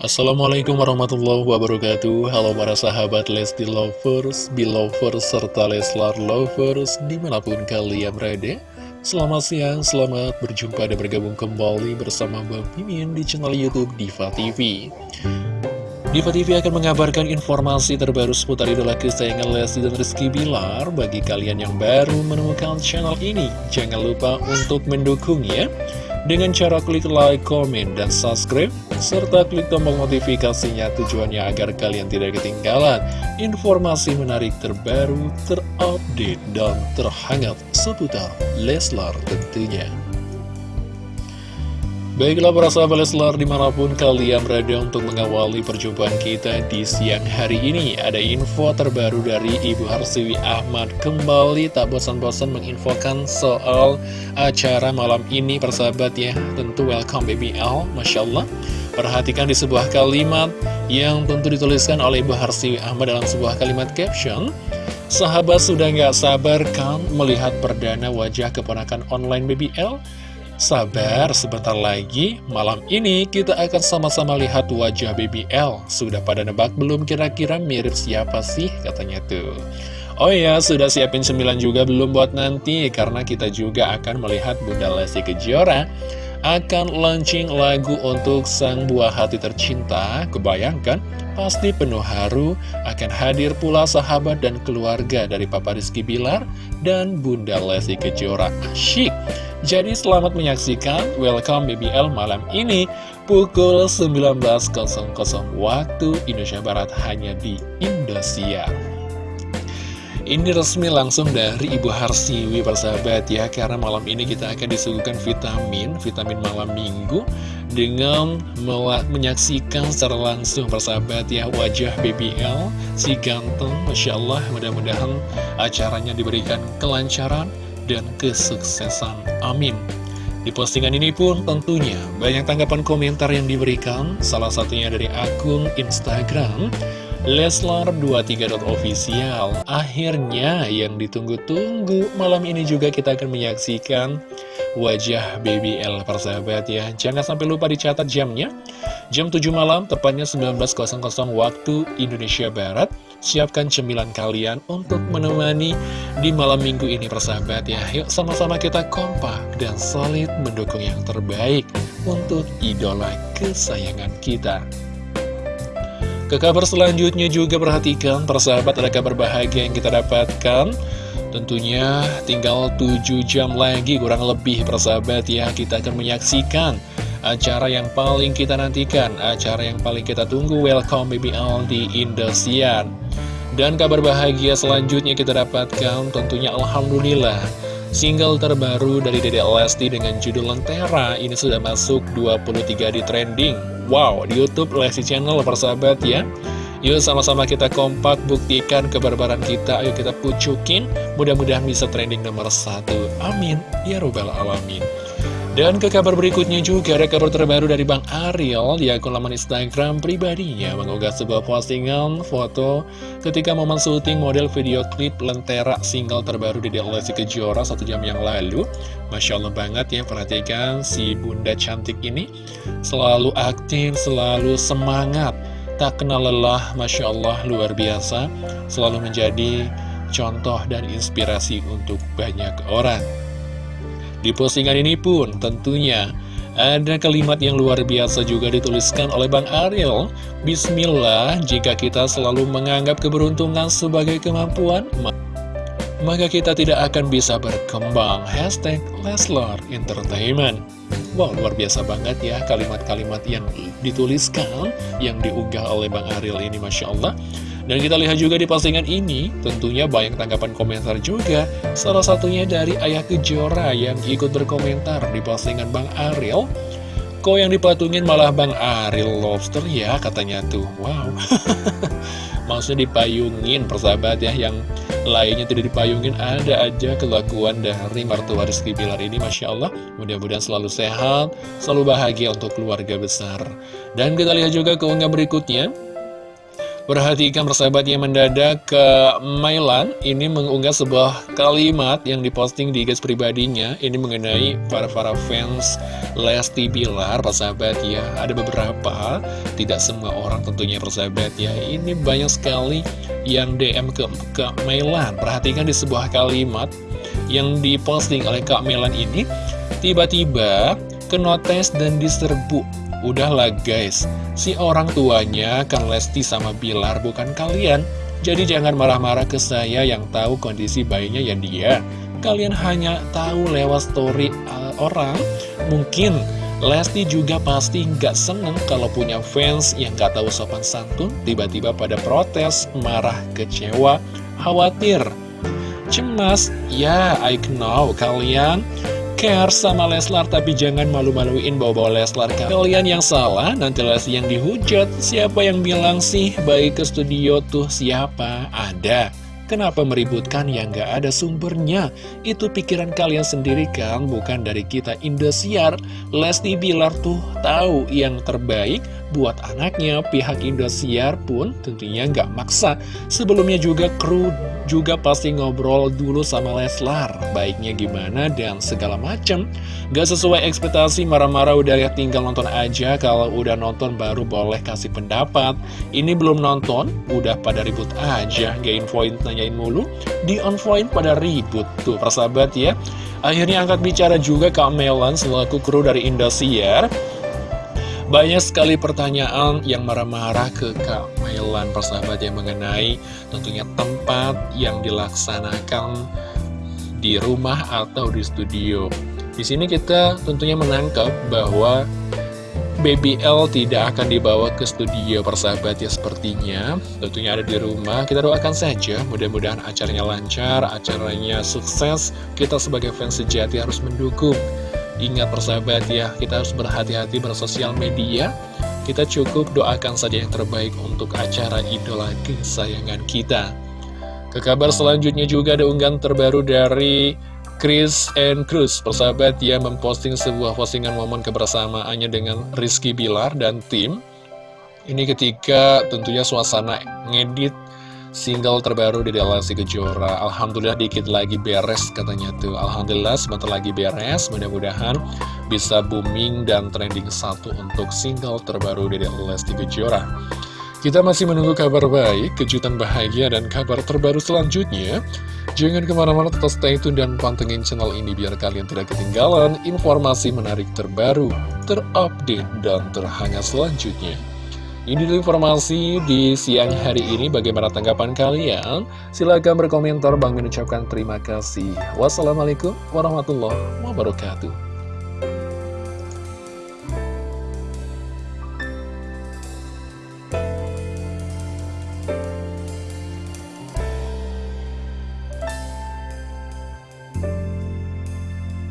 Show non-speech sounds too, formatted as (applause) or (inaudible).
Assalamualaikum warahmatullahi wabarakatuh. Halo para sahabat Lesti Lovers, Belovers, serta Leslar Lovers di mana pun kalian berada. Selamat siang, selamat berjumpa dan bergabung kembali bersama Bang Mimin di channel Youtube Diva TV Diva TV akan mengabarkan informasi terbaru seputar idola kesayangan Lesti dan Rizky Bilar Bagi kalian yang baru menemukan channel ini, jangan lupa untuk mendukung ya dengan cara klik like, komen, dan subscribe, serta klik tombol notifikasinya tujuannya agar kalian tidak ketinggalan informasi menarik terbaru, terupdate, dan terhangat seputar Leslar tentunya. Baiklah para sahabat Leslar di mana pun kalian berada untuk mengawali perjumpaan kita di siang hari ini Ada info terbaru dari Ibu Harsiwi Ahmad. Kembali tak bosan-bosan menginfokan soal acara malam ini persahabat ya. Tentu welcome baby L, Masya Allah. Perhatikan di sebuah kalimat yang tentu dituliskan oleh Ibu Harsiwi Ahmad dalam sebuah kalimat caption. Sahabat sudah gak sabar kan melihat perdana wajah keponakan online baby L? Sabar, sebentar lagi, malam ini kita akan sama-sama lihat wajah Baby L. Sudah pada nebak belum kira-kira mirip siapa sih katanya tuh. Oh ya, sudah siapin sembilan juga belum buat nanti, karena kita juga akan melihat Bunda Lesti Kejora akan launching lagu untuk sang buah hati tercinta. Kebayangkan, pasti penuh haru akan hadir pula sahabat dan keluarga dari Papa Rizky Bilar dan Bunda Lesti Kejora. Asyik! Jadi selamat menyaksikan Welcome BBL malam ini pukul 19.00 waktu Indonesia Barat hanya di Indosiar. Ini resmi langsung dari Ibu Harsiwi persahabat ya Karena malam ini kita akan disuguhkan vitamin Vitamin malam minggu Dengan menyaksikan secara langsung persahabat ya Wajah BBL Si ganteng Masya Allah mudah-mudahan acaranya diberikan kelancaran dan kesuksesan. Amin. Di postingan ini pun tentunya banyak tanggapan komentar yang diberikan, salah satunya dari akun Instagram Leslar23.official Akhirnya yang ditunggu-tunggu. Malam ini juga kita akan menyaksikan wajah Baby L persahabat ya. Jangan sampai lupa dicatat jamnya. Jam 7 malam, tepatnya 19.00 waktu Indonesia Barat. Siapkan cemilan kalian untuk menemani di malam minggu ini persahabat ya. Yuk sama-sama kita kompak dan solid mendukung yang terbaik untuk idola kesayangan kita Ke kabar selanjutnya juga perhatikan persahabat ada kabar bahagia yang kita dapatkan. Tentunya tinggal 7 jam lagi kurang lebih persahabat ya kita akan menyaksikan acara yang paling kita nantikan, acara yang paling kita tunggu. Welcome BBL di Indosiar. Dan kabar bahagia selanjutnya kita dapatkan tentunya Alhamdulillah Single terbaru dari Dede Lesti dengan judul Lentera. Ini sudah masuk 23 di trending Wow, di Youtube Lesti Channel persahabat ya. Yuk sama-sama kita kompak buktikan kebarbaran kita. Ayo kita pucukin. Mudah-mudahan bisa trending nomor satu. Amin. Ya Robbal Alamin dan ke kabar berikutnya juga ada kabar terbaru dari Bang Ariel di akun laman Instagram pribadinya mengunggah sebuah postingan foto ketika momen syuting model video klip Lentera single terbaru di Lesti Kejora satu jam yang lalu. Masya Allah banget ya perhatikan si bunda cantik ini selalu aktif, selalu semangat, tak kenal lelah, Masya Allah luar biasa, selalu menjadi contoh dan inspirasi untuk banyak orang. Di postingan ini pun tentunya ada kalimat yang luar biasa juga dituliskan oleh Bang Ariel. Bismillah, jika kita selalu menganggap keberuntungan sebagai kemampuan Maka kita tidak akan bisa berkembang. Hashtag Leslar Entertainment. Wow, luar biasa banget ya kalimat-kalimat yang dituliskan Yang diunggah oleh Bang Ariel ini Masya Allah dan kita lihat juga di postingan ini, tentunya banyak tanggapan komentar juga. Salah satunya dari Ayah Kejora yang ikut berkomentar di postingan Bang Ariel. Kok yang dipatungin malah Bang Ariel Lobster ya katanya tuh. Wow. (laughs) Maksudnya dipayungin persahabat ya yang lainnya tidak dipayungin ada aja kelakuan dari mertua Rizky Bilar ini Masya Allah mudah-mudahan selalu sehat selalu bahagia untuk keluarga besar dan kita lihat juga keunggah berikutnya Perhatikan persahabat yang mendadak ke Mailan Ini mengunggah sebuah kalimat yang diposting di guys pribadinya. Ini mengenai para-para fans Lesti Bilar persahabat ya. Ada beberapa, tidak semua orang tentunya persahabat ya. Ini banyak sekali yang DM ke, ke Mailan. Perhatikan di sebuah kalimat yang diposting oleh Kak Mailan ini. Tiba-tiba kenotes dan diserbu Udahlah guys, si orang tuanya kan Lesti sama Bilar bukan kalian. Jadi jangan marah-marah ke saya yang tahu kondisi bayinya ya dia. Kalian hanya tahu lewat story uh, orang. Mungkin Lesti juga pasti nggak seneng kalau punya fans yang gak tahu sopan santun, tiba-tiba pada protes, marah, kecewa, khawatir, cemas. Ya, I know kalian care sama Leslar Tapi jangan malu-maluin bawa-bawa Leslar Kalian yang salah, nanti Lesti yang dihujat Siapa yang bilang sih baik ke studio tuh siapa? Ada Kenapa meributkan yang gak ada sumbernya? Itu pikiran kalian sendiri kan, bukan dari kita Indosiar. Lesti Bilar tuh tahu yang terbaik buat anaknya. Pihak Indosiar pun tentunya gak maksa. Sebelumnya juga kru juga pasti ngobrol dulu sama Leslar. Baiknya gimana dan segala macem. Gak sesuai ekspektasi, marah-marah udah ya tinggal nonton aja. Kalau udah nonton baru boleh kasih pendapat. Ini belum nonton, udah pada ribut aja. Gak infoin nanyain mulu di on pada ribut tuh persahabat ya akhirnya angkat bicara juga Kak Melan selaku kru dari Indosiar banyak sekali pertanyaan yang marah-marah ke Kak Melan persahabat yang mengenai tentunya tempat yang dilaksanakan di rumah atau di studio. Di sini kita tentunya menangkap bahwa Baby L tidak akan dibawa ke studio persahabat ya sepertinya. Tentunya ada di rumah. Kita doakan saja mudah-mudahan acaranya lancar Acaranya sukses. Kita sebagai fans sejati harus mendukung Ingat persahabat ya Kita harus berhati-hati bersosial media. Kita cukup doakan saja yang terbaik Untuk acara idola kesayangan kita. Ke kabar selanjutnya juga ada unggahan terbaru dari Chris and Cruz, persahabat yang memposting sebuah postingan momen kebersamaannya dengan Rizky Bilar dan tim. Ini ketika tentunya suasana ngedit single terbaru di Lesti Kejora. Alhamdulillah dikit lagi beres katanya tuh. Alhamdulillah sebentar lagi beres. Mudah-mudahan bisa booming dan trending satu untuk single terbaru di Lesti Kejora. Kita masih menunggu kabar baik, kejutan bahagia, dan kabar terbaru selanjutnya. Jangan ke mana-mana tetap stay tune dan pantengin channel ini biar kalian tidak ketinggalan informasi menarik terbaru, terupdate, dan terhangat selanjutnya. Ini dulu informasi di siang hari ini. Bagaimana tanggapan kalian? Silahkan berkomentar. Bang mengucapkan terima kasih. Wassalamualaikum warahmatullahi wabarakatuh.